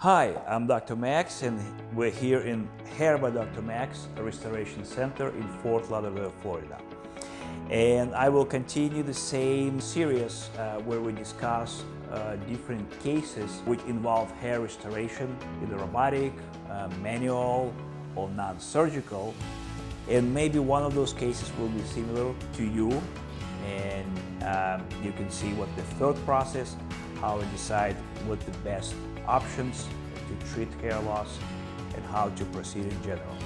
Hi, I'm Dr. Max and we're here in Hair by Dr. Max Restoration Center in Fort Lauderdale, Florida. And I will continue the same series uh, where we discuss uh, different cases which involve hair restoration, either robotic, uh, manual, or non-surgical. And maybe one of those cases will be similar to you and um, you can see what the third process, how we decide what the best options to treat hair loss and how to proceed in general.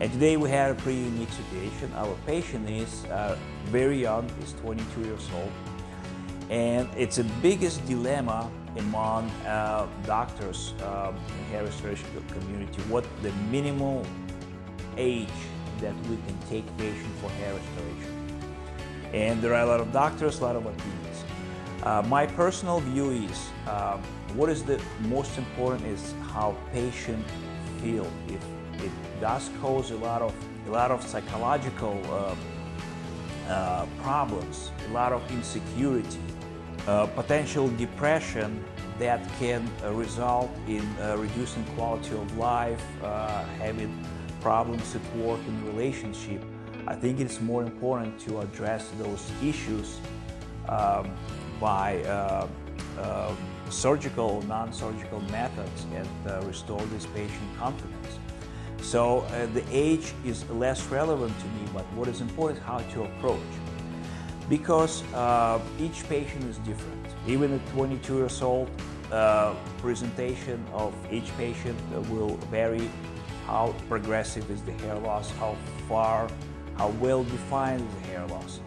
And today we have a pretty unique situation. Our patient is uh, very young, he's 22 years old, and it's the biggest dilemma among uh, doctors um, in hair restoration community, what the minimal age that we can take patient for hair restoration. And there are a lot of doctors, a lot of opinions. Uh, my personal view is, uh, what is the most important is how patient feel. If it does cause a lot of a lot of psychological uh, uh, problems, a lot of insecurity, uh, potential depression that can result in reducing quality of life, having problems at work and relationship. I think it's more important to address those issues um, by surgical, non-surgical methods and restore this patient confidence. So uh, the age is less relevant to me, but what is important is how to approach. Because uh, each patient is different. Even at 22 years old, uh, presentation of each patient will vary how progressive is the hair loss, how far, how well defined is the hair loss.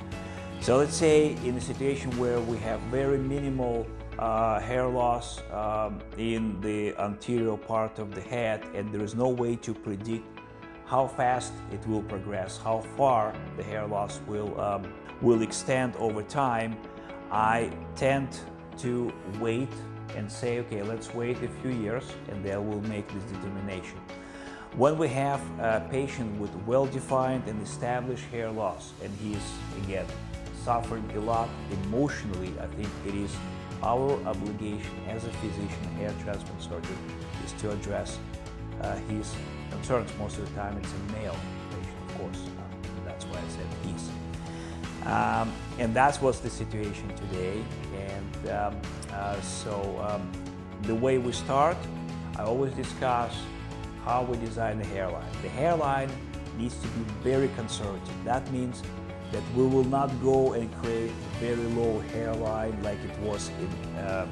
So let's say in a situation where we have very minimal uh, hair loss um, in the anterior part of the head and there is no way to predict how fast it will progress, how far the hair loss will, um, will extend over time, I tend to wait and say, okay, let's wait a few years and then we'll make this determination. When we have a patient with well-defined and established hair loss and he is, again, suffering a lot emotionally, I think it is our obligation as a physician, hair transplant surgeon, is to address uh, his concerns. Most of the time it's a male patient, of course. Um, that's why I said his. Um, and that was the situation today. And um, uh, so um, the way we start, I always discuss how we design the hairline. The hairline needs to be very conservative. That means that we will not go and create very low hairline like it was in, uh,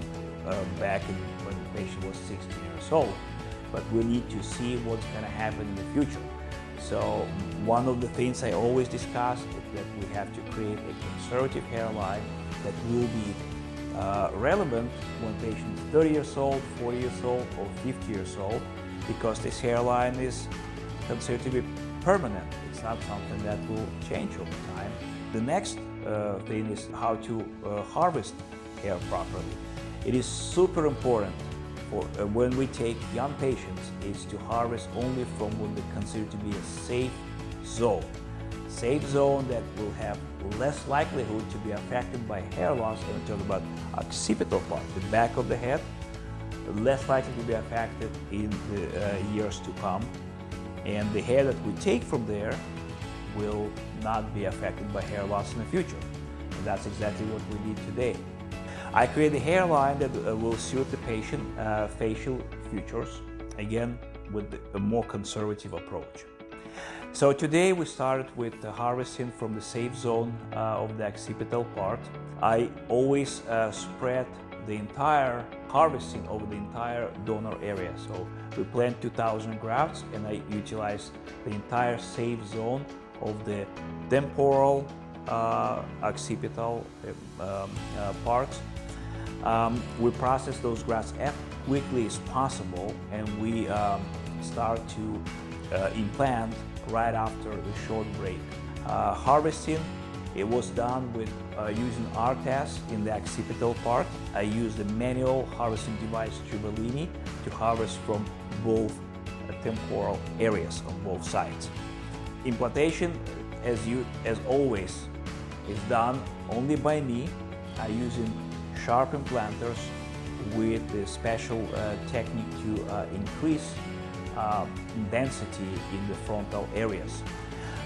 uh, back in, when the patient was 16 years old. But we need to see what's going to happen in the future. So one of the things I always discuss is that we have to create a conservative hairline that will be uh, relevant when patient is 30 years old, 40 years old, or 50 years old, because this hairline is considered to be permanent. It's not something that will change over time. The next uh, thing is how to uh, harvest hair properly. It is super important for uh, when we take young patients is to harvest only from what we consider to be a safe zone. Safe zone that will have less likelihood to be affected by hair loss, and I'm talking about occipital part, the back of the head, less likely to be affected in the uh, years to come and the hair that we take from there will not be affected by hair loss in the future. And that's exactly what we did today. I create a hairline that uh, will suit the patient uh, facial features, again, with a more conservative approach. So today we started with harvesting from the safe zone uh, of the occipital part. I always uh, spread the entire harvesting over the entire donor area. So we plant 2000 grafts and I utilize the entire safe zone of the temporal, uh, occipital um, uh, parts. Um, we process those grafts as quickly as possible and we um, start to uh, implant right after the short break. Uh, harvesting it was done with uh, using ARTAS in the occipital part. I used the manual harvesting device Trivellini to harvest from both uh, temporal areas on both sides. Implantation, as, you, as always, is done only by me. I using sharp implanters with the special uh, technique to uh, increase uh, density in the frontal areas.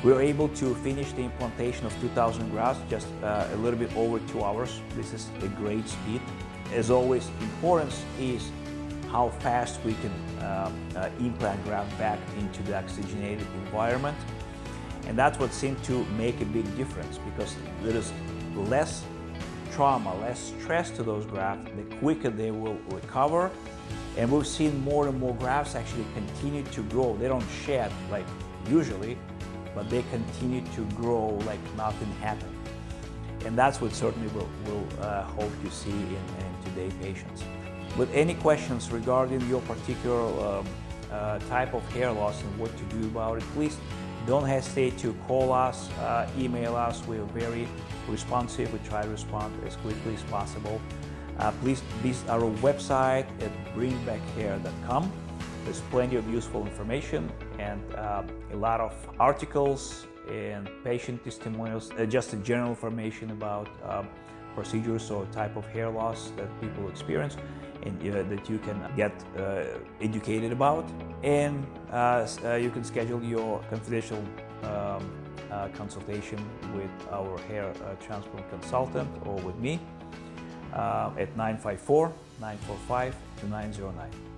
We were able to finish the implantation of 2000 grafts just uh, a little bit over two hours. This is a great speed. As always, importance is how fast we can uh, uh, implant graft back into the oxygenated environment. And that's what seemed to make a big difference because there is less trauma, less stress to those grafts, the quicker they will recover. And we've seen more and more grafts actually continue to grow. They don't shed like usually, but they continue to grow like nothing happened. And that's what certainly we'll, we'll uh, hope to see in, in today's patients. With any questions regarding your particular um, uh, type of hair loss and what to do about it, please don't hesitate to call us, uh, email us. We're very responsive. We try to respond as quickly as possible. Uh, please visit our website at bringbackhair.com. There's plenty of useful information and uh, a lot of articles and patient testimonials, uh, just general information about um, procedures or type of hair loss that people experience and uh, that you can get uh, educated about. And uh, uh, you can schedule your confidential um, uh, consultation with our hair transplant consultant or with me at 954 945 2909.